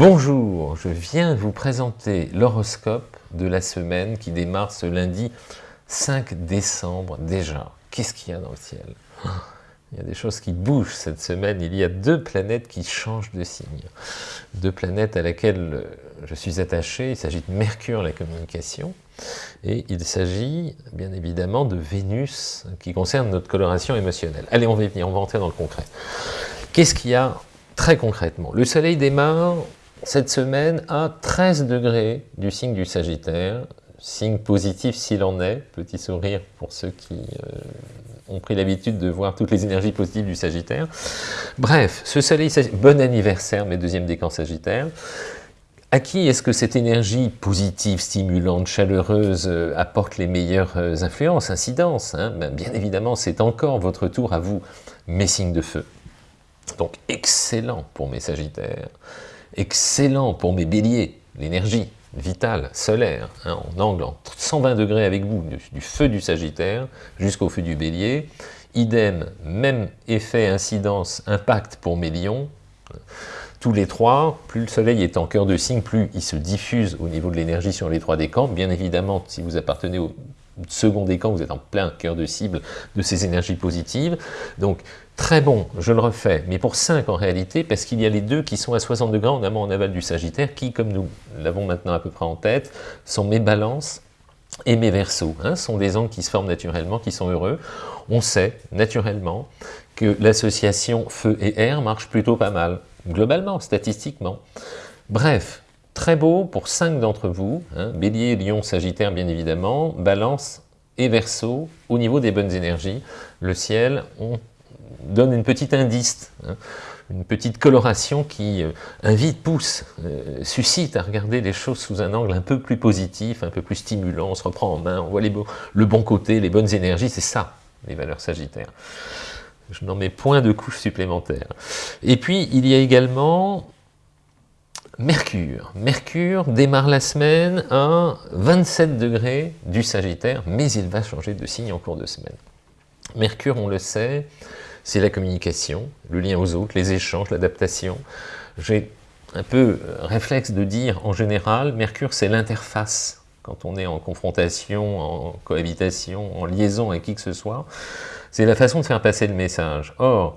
Bonjour, je viens vous présenter l'horoscope de la semaine qui démarre ce lundi 5 décembre déjà. Qu'est-ce qu'il y a dans le ciel? Il y a des choses qui bougent cette semaine, il y a deux planètes qui changent de signe. Deux planètes à laquelle je suis attaché, il s'agit de Mercure, la communication, et il s'agit bien évidemment de Vénus, qui concerne notre coloration émotionnelle. Allez, on va y venir, on va entrer dans le concret. Qu'est-ce qu'il y a très concrètement? Le soleil démarre cette semaine à 13 degrés du signe du Sagittaire, signe positif s'il en est, petit sourire pour ceux qui euh, ont pris l'habitude de voir toutes les énergies positives du Sagittaire. Bref, ce soleil, bon anniversaire mes deuxièmes décans Sagittaires, à qui est-ce que cette énergie positive, stimulante, chaleureuse euh, apporte les meilleures euh, influences, incidences hein? Ben, Bien évidemment, c'est encore votre tour à vous, mes signes de feu. Donc excellent pour mes Sagittaires excellent pour mes béliers, l'énergie vitale, solaire, hein, en angle en 120 degrés avec vous, du, feu du Sagittaire jusqu'au feu du bélier. Idem, même effet, incidence, impact pour mes lions. Tous les trois, plus le soleil est en cœur de signe, plus il se diffuse au niveau de l'énergie sur les trois décans. Bien évidemment, si vous appartenez au second décan, vous êtes en plein cœur de cible de ces énergies positives. Donc, très bon, je le refais, mais pour 5 en réalité, parce qu'il y a les deux qui sont à 60 degrés en amont en aval du Sagittaire, qui, comme nous l'avons maintenant à peu près en tête, sont mes balances et mes versos. Hein, sont des angles qui se forment naturellement, qui sont heureux. On sait, naturellement, que l'association feu et air marche plutôt pas mal, globalement, statistiquement. Bref, très beau pour 5 d'entre vous, hein, Bélier, Lion, Sagittaire bien évidemment, Balance et Verseau, au niveau des bonnes énergies, le ciel, on donne une petite indice, hein, une petite coloration qui euh, invite, pousse, euh, suscite à regarder les choses sous un angle un peu plus positif, un peu plus stimulant, on se reprend en main, on voit les le bon côté, les bonnes énergies, c'est ça, les valeurs sagittaires. Je n'en mets point de couche supplémentaire. Et puis, il y a également Mercure. Mercure démarre la semaine à 27 degrés du Sagittaire, mais il va changer de signe en cours de semaine. Mercure, on le sait, c'est la communication, le lien aux autres, les échanges, l'adaptation. J'ai un peu euh, réflexe de dire, en général, Mercure, c'est l'interface. Quand on est en confrontation, en cohabitation, en liaison avec qui que ce soit, c'est la façon de faire passer le message. Or,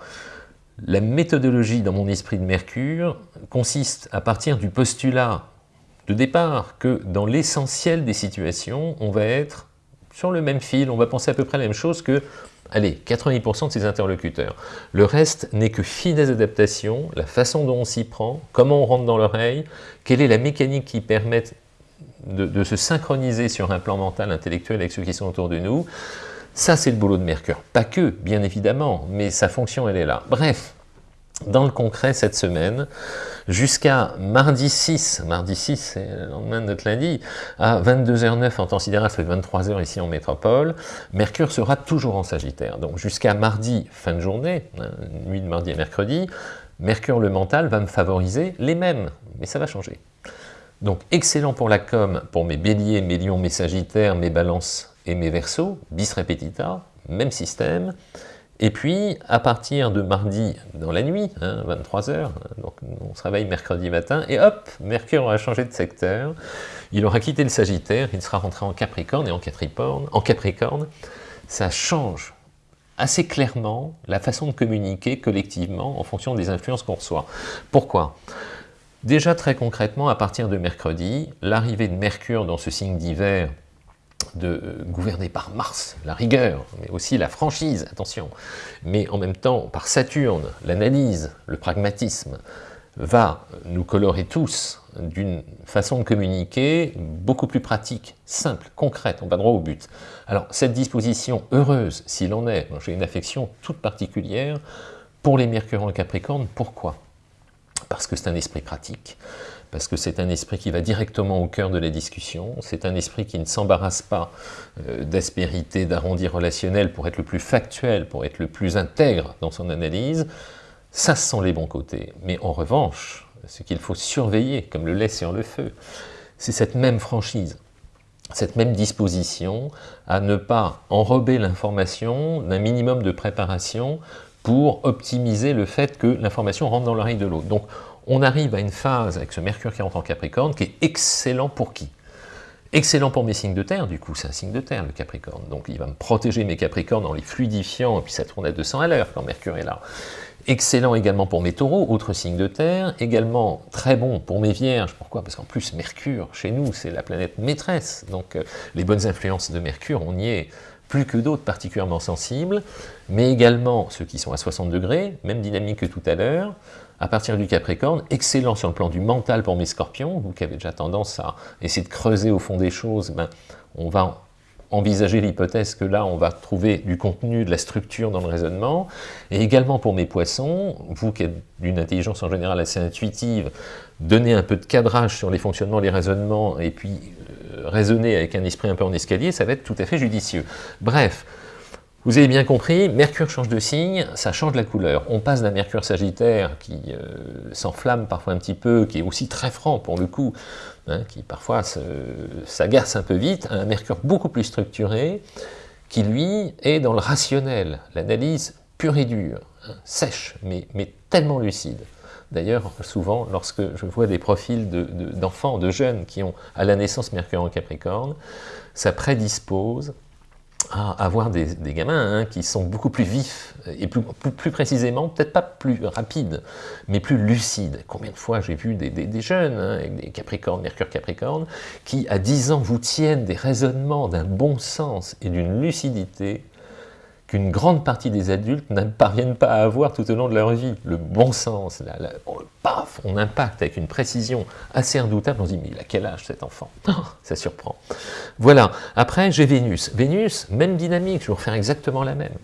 la méthodologie dans mon esprit de Mercure consiste à partir du postulat de départ que dans l'essentiel des situations, on va être sur le même fil, on va penser à peu près la même chose que allez, 90% de ses interlocuteurs. Le reste n'est que finesse d'adaptation, la façon dont on s'y prend, comment on rentre dans l'oreille, quelle est la mécanique qui permet de, de, se synchroniser sur un plan mental, intellectuel avec ceux qui sont autour de nous. Ça, c'est le boulot de Mercure. Pas que, bien évidemment, mais sa fonction, elle est là. Bref, dans le concret cette semaine, jusqu'à mardi 6, mardi 6 c'est le lendemain de notre lundi, à 22h09 en temps sidéral, ça fait 23h ici en métropole, Mercure sera toujours en Sagittaire. Donc jusqu'à mardi, fin de journée, hein, nuit de mardi à mercredi, Mercure le mental va me favoriser les mêmes, mais ça va changer. Donc excellent pour la com, pour mes béliers, mes lions, mes sagittaires, mes balances et mes versos, bis repetita, même système, et puis, à partir de mardi dans la nuit, 23h, hein, donc on se réveille mercredi matin, et hop, Mercure aura changé de secteur, il aura quitté le Sagittaire, il sera rentré en Capricorne, et en Capricorne, en Capricorne. Ça change assez clairement la façon de communiquer collectivement en fonction des influences qu'on reçoit. Pourquoi? Déjà très concrètement, à partir de mercredi, l'arrivée de Mercure dans ce signe d'hiver de euh, gouverner par Mars, la rigueur, mais aussi la franchise, attention, mais en même temps par Saturne, l'analyse, le pragmatisme, va nous colorer tous d'une façon de communiquer beaucoup plus pratique, simple, concrète, on va droit au but. Alors cette disposition heureuse, s'il en est, j'ai une affection toute particulière pour les Mercure en Capricorne, pourquoi? Parce que c'est un esprit pratique, parce que c'est un esprit qui va directement au cœur de la discussion, c'est un esprit qui ne s'embarrasse pas euh, d'aspérité, d'arrondi relationnel pour être le plus factuel, pour être le plus intègre dans son analyse, ça ce sont les bons côtés. Mais en revanche, ce qu'il faut surveiller, comme le lait sur le feu, c'est cette même franchise, cette même disposition à ne pas enrober l'information d'un minimum de préparation pour optimiser le fait que l'information rentre dans l'oreille de l'autre. On arrive à une phase avec ce Mercure qui rentre en Capricorne qui est excellent pour qui? Excellent pour mes signes de terre, du coup, c'est un signe de terre, le Capricorne. Donc, il va me protéger mes Capricornes en les fluidifiant, et puis ça tourne à 200 à l'heure quand Mercure est là. Excellent également pour mes taureaux, autre signe de terre. Également très bon pour mes vierges. Pourquoi? Parce qu'en plus, Mercure, chez nous, c'est la planète maîtresse. Donc, euh, les bonnes influences de Mercure, on y est plus que d'autres particulièrement sensibles. Mais également ceux qui sont à 60 degrés, même dynamique que tout à l'heure à partir du Capricorne, excellent sur le plan du mental pour mes scorpions, vous qui avez déjà tendance à essayer de creuser au fond des choses, ben, on va envisager l'hypothèse que là, on va trouver du contenu, de la structure dans le raisonnement, et également pour mes poissons, vous qui êtes d'une intelligence en général assez intuitive, donner un peu de cadrage sur les fonctionnements, les raisonnements, et puis euh, raisonner avec un esprit un peu en escalier, ça va être tout à fait judicieux. Bref, vous avez bien compris, Mercure change de signe, ça change la couleur. On passe d'un Mercure Sagittaire qui euh, s'enflamme parfois un petit peu, qui est aussi très franc pour le coup, hein, qui parfois s'agace un peu vite, à un Mercure beaucoup plus structuré, qui lui est dans le rationnel, l'analyse pure et dure, hein, sèche, mais, tellement lucide. D'ailleurs, souvent, lorsque je vois des profils d'enfants, de, de jeunes qui ont à la naissance Mercure en Capricorne, ça prédispose à avoir des, gamins hein, qui sont beaucoup plus vifs, et plus, plus, précisément, peut-être pas plus rapides, mais plus lucides. Combien de fois j'ai vu des, jeunes, hein, avec des Capricornes, Mercure Capricorne, qui à 10 ans vous tiennent des raisonnements d'un bon sens et d'une lucidité qu'une grande partie des adultes ne parviennent pas à avoir tout au long de leur vie. Le bon sens, on, paf, on impacte avec une précision assez redoutable, on se dit, mais il a quel âge cet enfant? Ça surprend. Voilà, après j'ai Vénus. Vénus, même dynamique, je vais refaire exactement la même.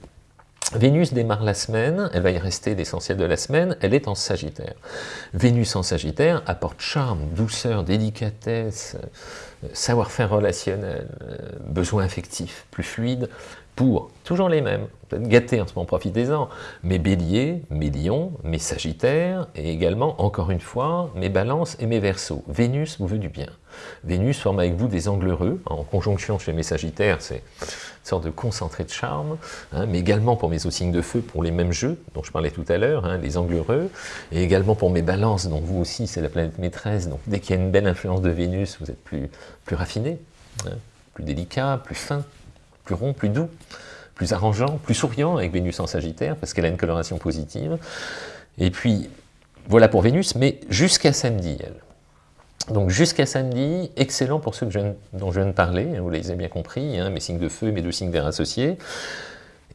Vénus démarre la semaine, elle va y rester l'essentiel de la semaine, elle est en Sagittaire. Vénus en Sagittaire apporte charme, douceur, délicatesse, savoir-faire relationnel, euh, besoin affectif plus fluide, pour toujours les mêmes, peut-être gâtés en ce moment, profitez-en, mes béliers, mes lions, mes sagittaires, et également, encore une fois, mes balances et mes versos. Vénus vous veut du bien. Vénus forme avec vous des angles heureux, en conjonction chez mes sagittaires, c'est une sorte de concentré de charme, hein, mais également pour mes signes de feu, pour les mêmes jeux dont je parlais tout à l'heure, hein, les angles heureux, et également pour mes balances, dont vous aussi c'est la planète maîtresse, donc dès qu'il y a une belle influence de Vénus, vous êtes plus, plus raffiné, hein, plus délicat, plus fin, plus rond, plus doux, plus arrangeant, plus souriant avec Vénus en Sagittaire, parce qu'elle a une coloration positive. Et puis, voilà pour Vénus, mais jusqu'à samedi, elle. Donc jusqu'à samedi, excellent pour ceux dont je viens de parler, vous les avez bien compris, hein, mes signes de feu mes deux signes d'air associés.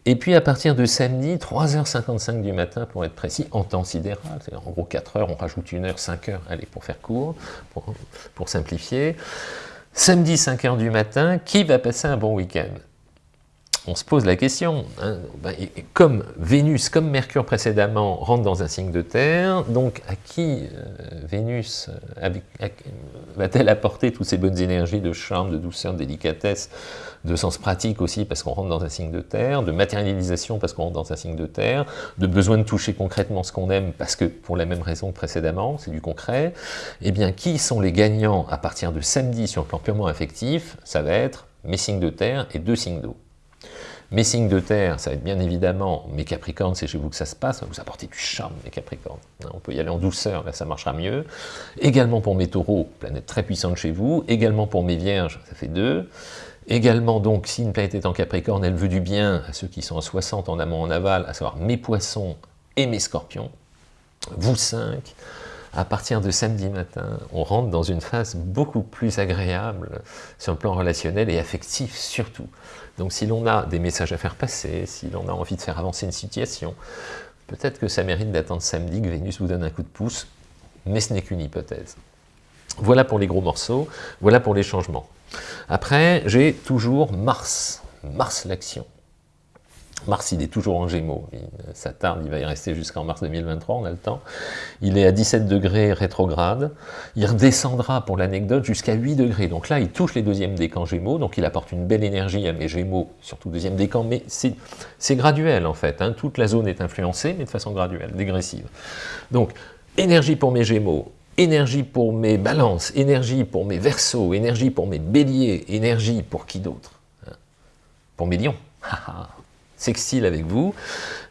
Et puis à partir de samedi, 3h55 du matin pour être précis, en temps sidéral, c'est en gros 4 heures, on rajoute une heure, 5 heures, allez, pour faire court, pour simplifier. Samedi 5 heures du matin, qui va passer un bon week-end? On se pose la question, hein, ben, comme Vénus, comme Mercure précédemment, rentre dans un signe de terre, donc à qui euh, Vénus euh, va-t-elle apporter toutes ces bonnes énergies de charme, de douceur, de délicatesse, de sens pratique aussi parce qu'on rentre dans un signe de terre, de matérialisation parce qu'on rentre dans un signe de terre, de besoin de toucher concrètement ce qu'on aime parce que pour la même raison que précédemment, c'est du concret, eh bien qui sont les gagnants à partir de samedi sur le plan purement affectif? Ça va être mes signes de terre et deux signes d'eau. Mes signes de terre, ça va être bien évidemment mes capricornes, c'est chez vous que ça se passe, vous apporter du charme, mes capricornes. Hein, on peut y aller en douceur, là ça marchera mieux. Également pour mes taureaux, planète très puissante chez vous. Également pour mes vierges, ça fait deux. Également donc, si une planète est en capricorne, elle veut du bien à ceux qui sont à 60 en amont, en aval, à savoir mes poissons et mes scorpions. Vous cinq, à partir de samedi matin, on rentre dans une phase beaucoup plus agréable sur le plan relationnel et affectif surtout. Donc si l'on a des messages à faire passer, si l'on a envie de faire avancer une situation, peut-être que ça mérite d'attendre samedi que Vénus vous donne un coup de pouce, mais ce n'est qu'une hypothèse. Voilà pour les gros morceaux, voilà pour les changements. Après, j'ai toujours Mars, Mars l'action. Mars, il est toujours en Gémeaux, ça tarde, il va y rester jusqu'en mars 2023, on a le temps. Il est à 17 degrés rétrograde, il redescendra pour l'anecdote jusqu'à 8 degrés, donc là il touche les deuxièmes décans Gémeaux, donc il apporte une belle énergie à mes Gémeaux, surtout deuxième décan, mais c'est graduel en fait, hein. toute la zone est influencée, mais de façon graduelle, dégressive. Donc, énergie pour mes Gémeaux, énergie pour mes balances, énergie pour mes versos, énergie pour mes béliers, énergie pour qui d'autre hein? Pour mes lions sextile avec vous.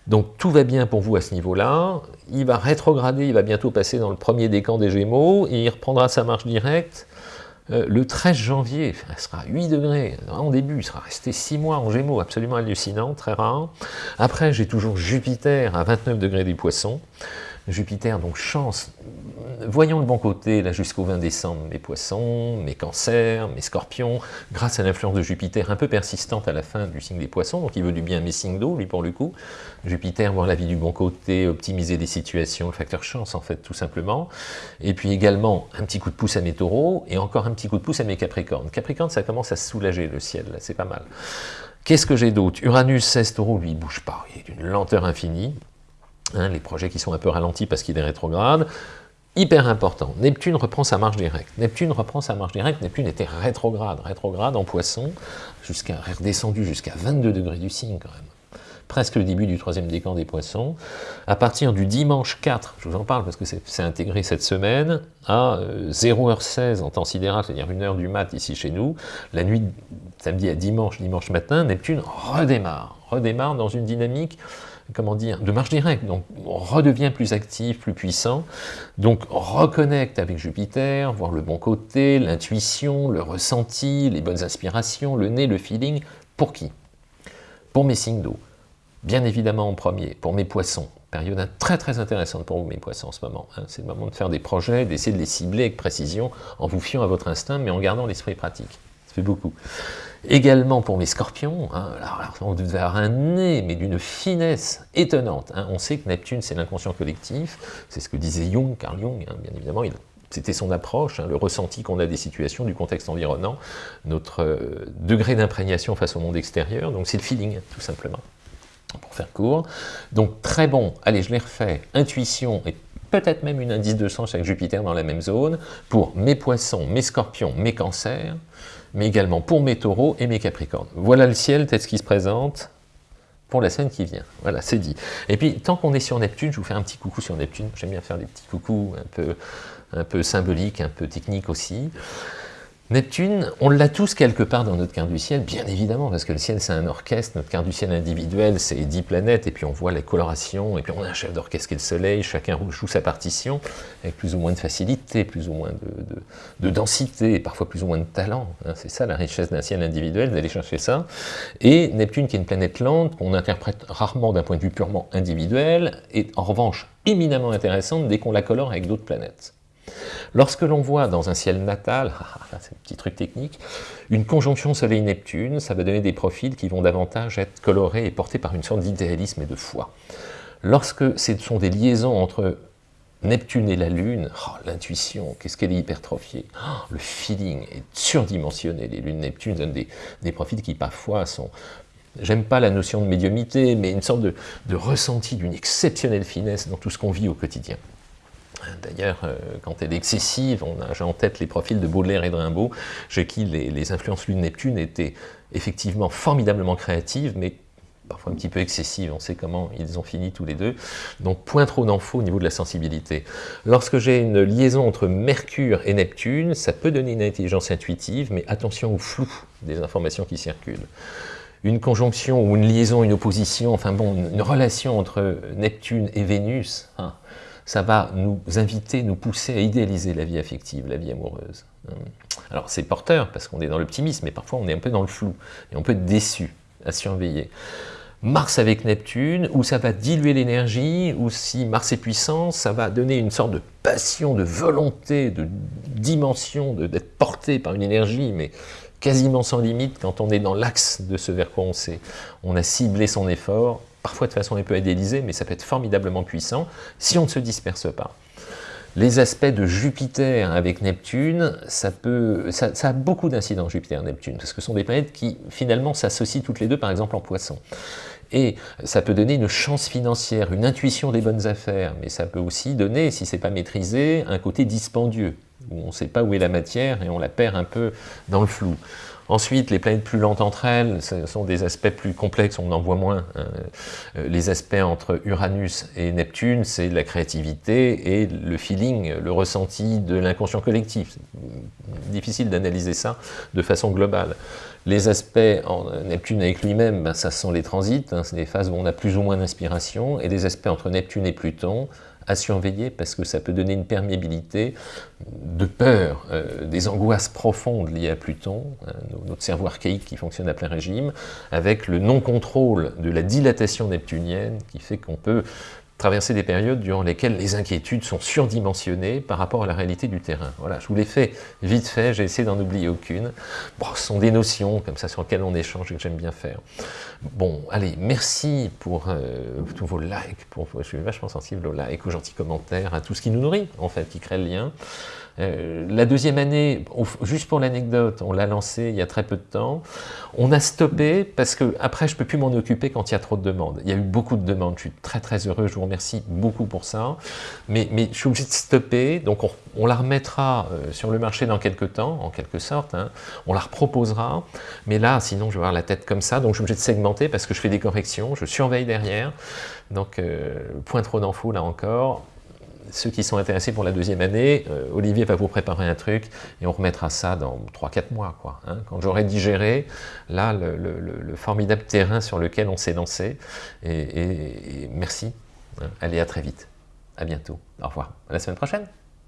Donc tout va bien pour vous à ce niveau-là. Il va rétrograder, il va bientôt passer dans le premier décan des Gémeaux, et il reprendra sa marche directe euh, le 13 janvier, il sera 8 degrés en début, il sera resté 6 mois en Gémeaux, absolument hallucinant, très rare. Après, j'ai toujours Jupiter à 29 degrés des Poissons. Jupiter, donc chance, voyons le bon côté, là jusqu'au 20 décembre, mes poissons, mes cancers, mes scorpions, grâce à l'influence de Jupiter un peu persistante à la fin du signe des poissons, donc il veut du bien à mes signes d'eau, lui pour le coup. Jupiter, voir la vie du bon côté, optimiser les situations, le facteur chance en fait, tout simplement. Et puis également, un petit coup de pouce à mes taureaux, et encore un petit coup de pouce à mes capricornes. Capricorne, ça commence à soulager le ciel, là, c'est pas mal. Qu'est-ce que j'ai d'autre? Uranus 16 taureaux, lui, il bouge pas, il est d'une lenteur infinie. Hein, les projets qui sont un peu ralentis parce qu'il est rétrograde, hyper important. Neptune reprend sa marche directe. Neptune reprend sa marche directe. Neptune était rétrograde, rétrograde en poisson, jusqu'à redescendu jusqu'à 22 degrés du signe quand même. Presque le début du troisième décan des poissons. À partir du dimanche 4, je vous en parle parce que c'est intégré cette semaine, à 0h16 euh, en temps sidéral, c'est-à-dire 1h du mat ici chez nous, la nuit samedi à dimanche, dimanche matin, Neptune redémarre, redémarre dans une dynamique comment dire, de marche directe, donc on redevient plus actif, plus puissant, donc reconnecte avec Jupiter, voir le bon côté, l'intuition, le ressenti, les bonnes inspirations, le nez, le feeling, pour qui? Pour mes signes d'eau, bien évidemment en premier, pour mes poissons, période très très intéressante pour vous mes poissons en ce moment, hein. c'est le moment de faire des projets, d'essayer de les cibler avec précision, en vous fiant à votre instinct, mais en gardant l'esprit pratique, fait beaucoup. Également pour mes scorpions, hein, alors, on devait avoir un nez, mais d'une finesse étonnante. Hein. On sait que Neptune, c'est l'inconscient collectif, c'est ce que disait Jung, Carl Jung, hein, bien évidemment, c'était son approche, le ressenti qu'on a des situations, du contexte environnant, notre euh, degré d'imprégnation face au monde extérieur, donc c'est le feeling, tout simplement, pour faire court. Donc très bon, allez, je l'ai refait, intuition et peut-être même une indice de sens avec Jupiter dans la même zone, pour mes poissons, mes scorpions, mes cancers, mais également pour mes taureaux et mes capricornes. Voilà le ciel tel ce qui se présente pour la semaine qui vient. Voilà, c'est dit. Et puis, tant qu'on est sur Neptune, je vous fais un petit coucou sur Neptune. J'aime bien faire des petits coucous un peu, un peu symboliques, un peu techniques aussi. Neptune, on l'a tous quelque part dans notre carte du ciel, bien évidemment, parce que le ciel c'est un orchestre, notre carte du ciel individuel c'est 10 planètes, et puis on voit les colorations, et puis on a un chef d'orchestre qui est le soleil, chacun joue sa partition, avec plus ou moins de facilité, plus ou moins de, densité, et parfois plus ou moins de talent, hein. c'est ça la richesse d'un ciel individuel, d'aller chercher ça, et Neptune qui est une planète lente, qu'on interprète rarement d'un point de vue purement individuel, est en revanche éminemment intéressante dès qu'on la colore avec d'autres planètes. Lorsque l'on voit dans un ciel natal, ah, ah, c'est un petit truc technique, une conjonction Soleil-Neptune, ça va donner des profils qui vont davantage être colorés et portés par une sorte d'idéalisme et de foi. Lorsque ce sont des liaisons entre Neptune et la Lune, oh, l'intuition, qu'est-ce qu'elle est hypertrophiée oh, Le feeling est surdimensionné. Les lunes Neptune donnent des, profils qui parfois sont J'aime pas la notion de médiumité, mais une sorte de ressenti d'une exceptionnelle finesse dans tout ce qu'on vit au quotidien. D'ailleurs, euh, quand elle est excessive, j'ai en tête les profils de Baudelaire et de Rimbaud, chez qui les, influences Lune-Neptune étaient effectivement formidablement créatives, mais parfois un petit peu excessives. On sait comment ils ont fini tous les deux. Donc, point trop d'infos au niveau de la sensibilité. Lorsque j'ai une liaison entre Mercure et Neptune, ça peut donner une intelligence intuitive, mais attention au flou des informations qui circulent une conjonction ou une liaison, une opposition, enfin bon, une relation entre Neptune et Vénus, hein, ça va nous inviter, nous pousser à idéaliser la vie affective, la vie amoureuse. Alors c'est porteur, parce qu'on est dans l'optimisme, mais parfois on est un peu dans le flou, et on peut être déçu, à surveiller. Mars avec Neptune, où ça va diluer l'énergie, ou si Mars est puissant, ça va donner une sorte de passion, de volonté, de dimension, d'être porté par une énergie, mais quasiment sans limite quand on est dans l'axe de ce vers quoi on sait. On a ciblé son effort, parfois de façon un peu idéalisée, mais ça peut être formidablement puissant si on ne se disperse pas. Les aspects de Jupiter avec Neptune, ça, peut, ça, a beaucoup d'incidents Jupiter-Neptune, parce que ce sont des planètes qui finalement s'associent toutes les deux, par exemple en poisson. Et ça peut donner une chance financière, une intuition des bonnes affaires, mais ça peut aussi donner, si ce n'est pas maîtrisé, un côté dispendieux, où on ne sait pas où est la matière et on la perd un peu dans le flou. Ensuite, les planètes plus lentes entre elles, ce sont des aspects plus complexes, on en voit moins. Hein. Euh, les aspects entre Uranus et Neptune, c'est la créativité et le feeling, le ressenti de l'inconscient collectif. Difficile d'analyser ça de façon globale. Les aspects en Neptune avec lui-même, ben, ça sont les transits, hein, c'est des phases où on a plus ou moins d'inspiration, et les aspects entre Neptune et Pluton, à surveiller parce que ça peut donner une perméabilité de peur, euh, des angoisses profondes liées à Pluton, hein, notre cerveau archaïque qui fonctionne à plein régime, avec le non-contrôle de la dilatation neptunienne qui fait qu'on peut traverser des périodes durant lesquelles les inquiétudes sont surdimensionnées par rapport à la réalité du terrain. Voilà, je vous l'ai fait vite fait, j'ai essayé d'en oublier aucune. Bon, ce sont des notions comme ça sur lesquelles on échange et que j'aime bien faire. Bon, allez, merci pour euh, tous vos likes, pour, je suis vachement sensible aux likes, aux gentils commentaires, à tout ce qui nous nourrit, en fait, qui crée le lien. Euh, la deuxième année, juste pour l'anecdote, on l'a lancé il y a très peu de temps. On a stoppé parce que après je peux plus m'en occuper quand il y a trop de demandes. Il y a eu beaucoup de demandes, je suis très très heureux, je vous remercie beaucoup pour ça. Mais, je suis obligé de stopper, donc on, la remettra euh, sur le marché dans quelques temps, en quelque sorte. Hein. On la reproposera, mais là, sinon je vais avoir la tête comme ça, donc je suis obligé de segmenter parce que je fais des corrections, je surveille derrière. Donc, euh, point trop d'infos là encore ceux qui sont intéressés pour la deuxième année, euh, Olivier va vous préparer un truc et on remettra ça dans 3-4 mois. Quoi, hein. Quand j'aurai digéré, là, le, formidable terrain sur lequel on s'est lancé. Et, merci. Hein. Allez, à très vite. À bientôt. Au revoir. À la semaine prochaine.